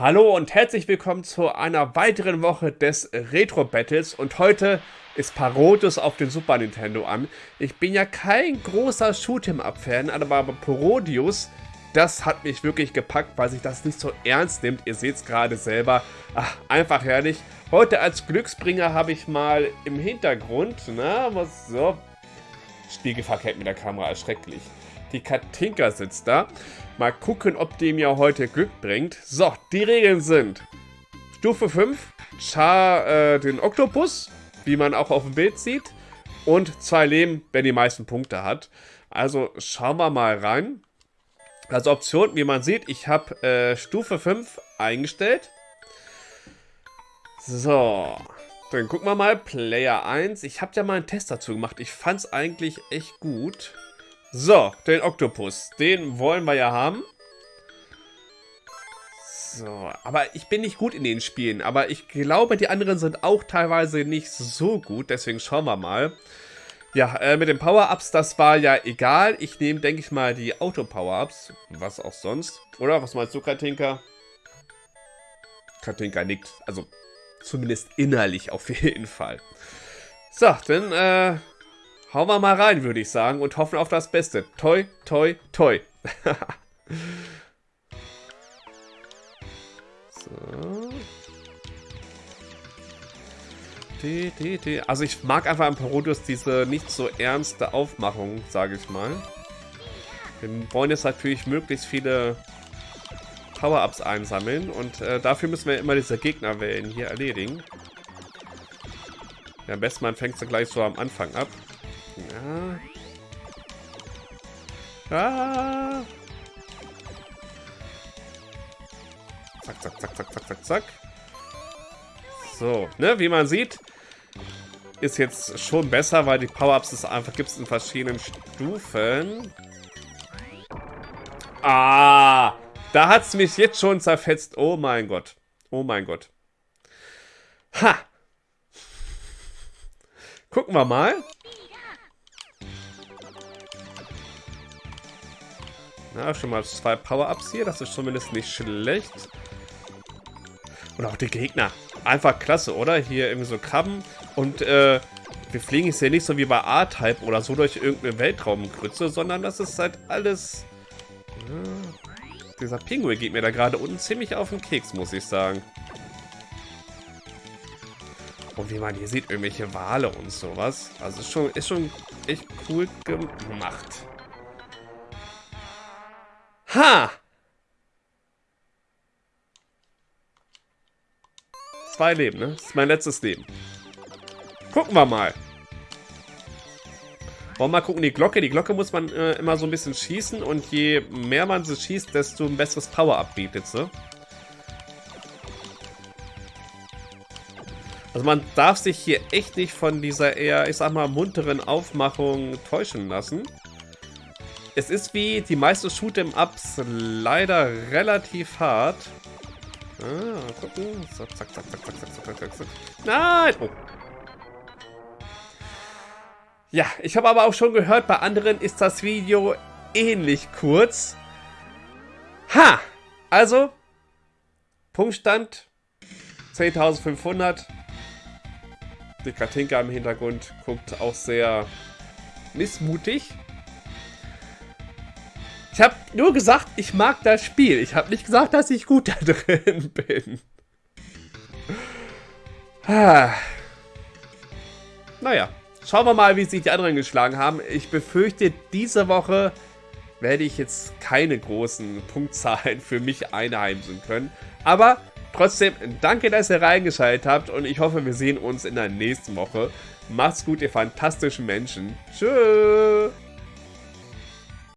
Hallo und herzlich willkommen zu einer weiteren Woche des Retro Battles und heute ist Parodius auf den Super Nintendo an. Ich bin ja kein großer Shoot'em-Up-Fan, aber Parodius, das hat mich wirklich gepackt, weil sich das nicht so ernst nimmt. Ihr seht es gerade selber. Ach, einfach herrlich. Heute als Glücksbringer habe ich mal im Hintergrund, na, was so, Spiegelverkehr mit der Kamera, erschrecklich. Die Katinka sitzt da. Mal gucken, ob die mir heute Glück bringt. So, die Regeln sind Stufe 5, Char äh, den Oktopus, wie man auch auf dem Bild sieht. Und zwei Leben, wenn die meisten Punkte hat. Also schauen wir mal rein. Also Option, wie man sieht, ich habe äh, Stufe 5 eingestellt. So, dann gucken wir mal. Player 1. Ich habe ja mal einen Test dazu gemacht. Ich fand es eigentlich echt gut. So, den Oktopus. Den wollen wir ja haben. So, aber ich bin nicht gut in den Spielen. Aber ich glaube, die anderen sind auch teilweise nicht so gut. Deswegen schauen wir mal. Ja, äh, mit den Power-Ups, das war ja egal. Ich nehme, denke ich mal, die Auto-Power-Ups. Was auch sonst. Oder? Was meinst du, Katinka? Katinka nickt. Also, zumindest innerlich auf jeden Fall. So, dann, äh, Hauen wir mal rein, würde ich sagen, und hoffen auf das Beste. Toi, toi, toi. so. Die, die, die. Also ich mag einfach am Parodius diese nicht so ernste Aufmachung, sage ich mal. Wir wollen jetzt natürlich möglichst viele Power-Ups einsammeln und äh, dafür müssen wir immer diese Gegnerwellen hier erledigen. Ja, am besten man fängt sie gleich so am Anfang ab. Ja. Ah. Zack, zack, zack, zack, zack, zack, zack. So, ne, wie man sieht, ist jetzt schon besser, weil die Power-Ups es einfach gibt in verschiedenen Stufen. Ah, da hat es mich jetzt schon zerfetzt. Oh mein Gott. Oh mein Gott. Ha. Gucken wir mal. Na, schon mal zwei Power-Ups hier. Das ist zumindest nicht schlecht. Und auch die Gegner. Einfach klasse, oder? Hier irgendwie so Krabben. Und äh, wir fliegen jetzt hier nicht so wie bei A-Type oder so durch irgendeine Weltraumgrütze, sondern das ist halt alles... Ja, dieser Pinguin geht mir da gerade unten ziemlich auf den Keks, muss ich sagen. Und wie man hier sieht, irgendwelche Wale und sowas. Also ist schon, ist schon echt cool gemacht. Ha! Zwei Leben, ne? Das ist mein letztes Leben. Gucken wir mal. Wollen wir mal gucken, die Glocke. Die Glocke muss man äh, immer so ein bisschen schießen und je mehr man sie schießt, desto ein besseres Power-Up bietet sie. Also man darf sich hier echt nicht von dieser eher, ich sag mal, munteren Aufmachung täuschen lassen. Es ist wie die meisten Shoot'em-Ups leider relativ hart. Ah, gucken. So, zack, zack, zack, zack, zack, zack, zack, zack. Nein! Oh. Ja, ich habe aber auch schon gehört, bei anderen ist das Video ähnlich kurz. Ha! Also, Punktstand 10.500. Die Katinka im Hintergrund guckt auch sehr missmutig. Ich habe nur gesagt, ich mag das Spiel. Ich habe nicht gesagt, dass ich gut da drin bin. Ah. Naja, schauen wir mal, wie sich die anderen geschlagen haben. Ich befürchte, diese Woche werde ich jetzt keine großen Punktzahlen für mich einheimsen können. Aber trotzdem, danke, dass ihr reingeschaltet habt und ich hoffe, wir sehen uns in der nächsten Woche. Macht's gut, ihr fantastischen Menschen. Tschüss.